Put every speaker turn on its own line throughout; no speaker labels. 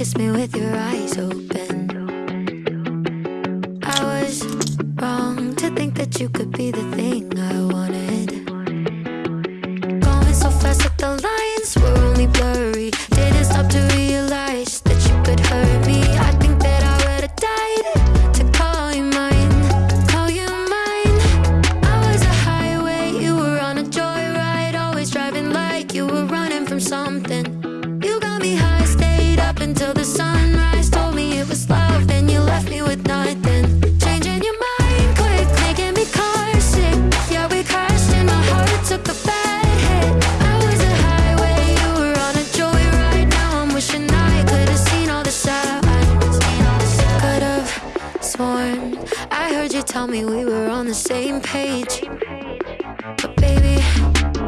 kiss me with your eyes open. I was wrong to think that you could be the thing tell me we were on the same page. But baby,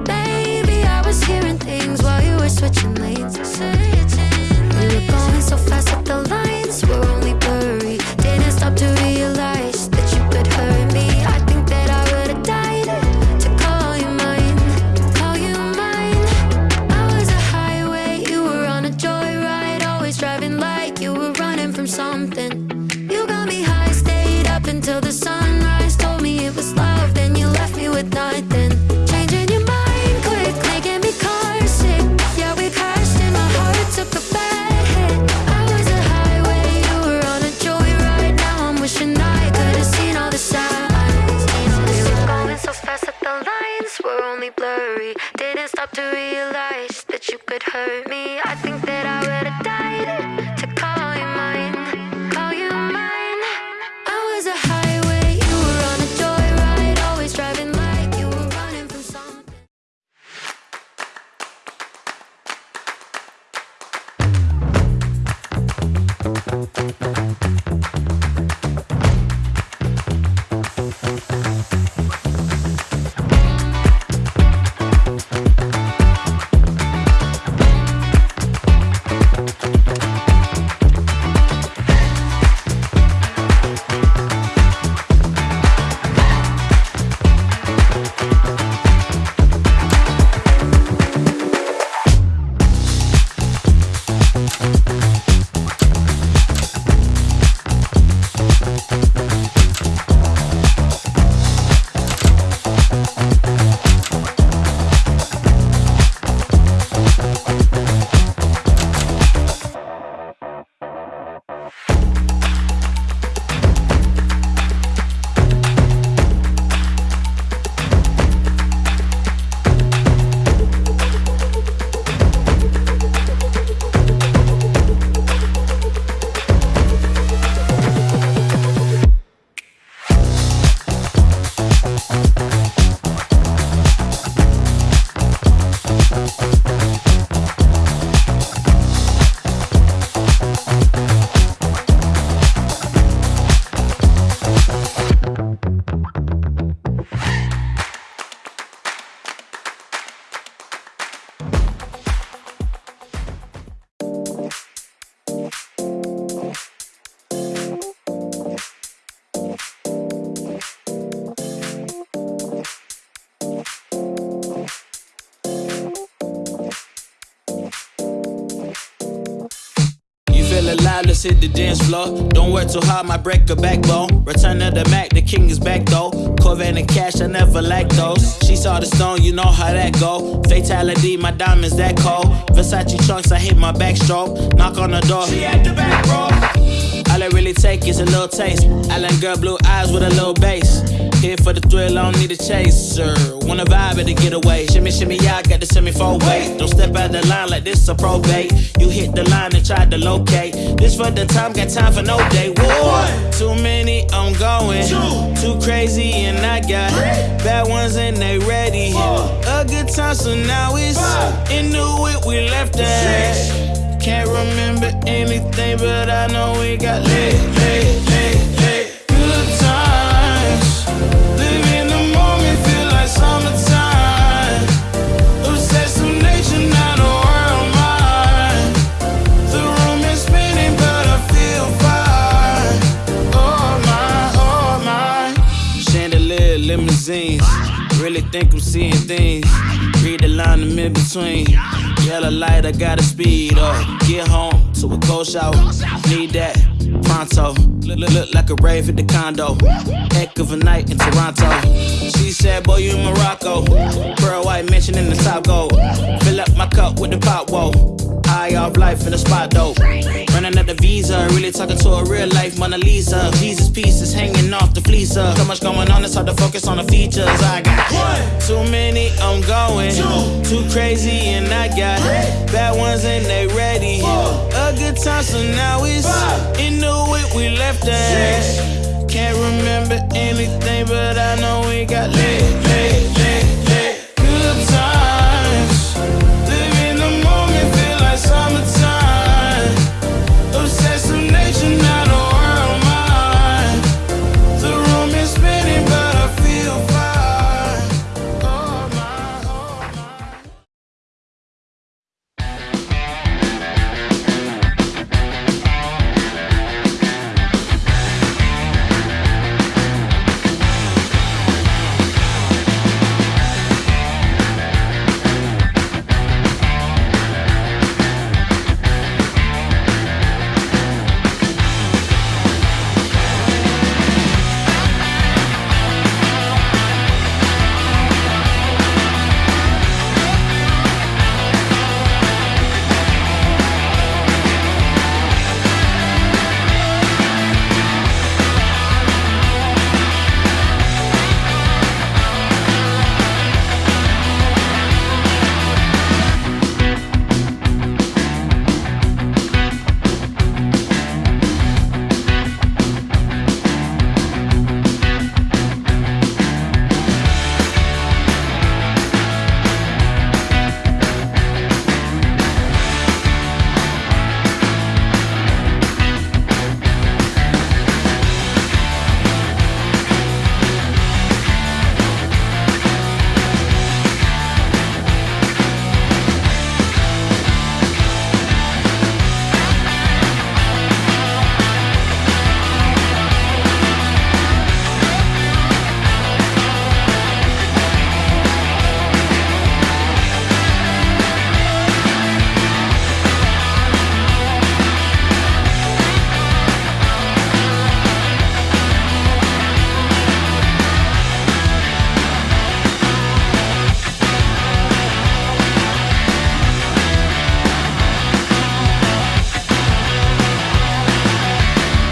maybe I was hearing things while you were switching lanes. We were going so fast that the lines were only blurry. Didn't stop to realize that you could hurt me. I think that I would have died to call you mine, call you mine. I was a highway, you were on a joyride, always driving like you were running from something.
Alive, let's hit the dance floor. Don't work too hard, my break a backbone. Return of the Mac, the king is back though. Corvette and cash, I never lack those. She saw the stone, you know how that go. Fatality, my diamonds that cold. Versace trunks, I hit my backstroke. Knock on the door, she at the back. Take is a little taste. Island girl, blue eyes with a little bass. Here for the thrill, I don't need a chaser. Wanna vibe at the getaway. Shimmy, shimmy, yeah, I got the semi four way. Don't step out the line like this a probate. You hit the line and try to locate. This for the time, got time for no day. One, too many, I'm going. Two, too crazy, and I got Three. bad ones and they ready. Four. A good time, so now it's Five. into it. We left that. Can't remember anything, but I know we got limousines. Really think I'm seeing things. Read the line, I'm in between. Yellow light, I gotta speed up. Get home, so a cold shower. Need that pronto. Look, look, look like a rave at the condo. Heck of a night in Toronto. She said, Boy, you in Morocco. Pearl white mention in the top gold. Fill up my cup with the pop, whoa. High off life in the spot though. Running at the visa, really talking to a real life Mona Lisa. Jesus pieces hanging off the fleecer. So much going on, it's hard to focus on the features. I got one, too many, I'm going. Two, too crazy, and I got three, bad ones and they ready. Four, a good time, so now it's five, in the way we left at. Can't remember anything, but I know we got.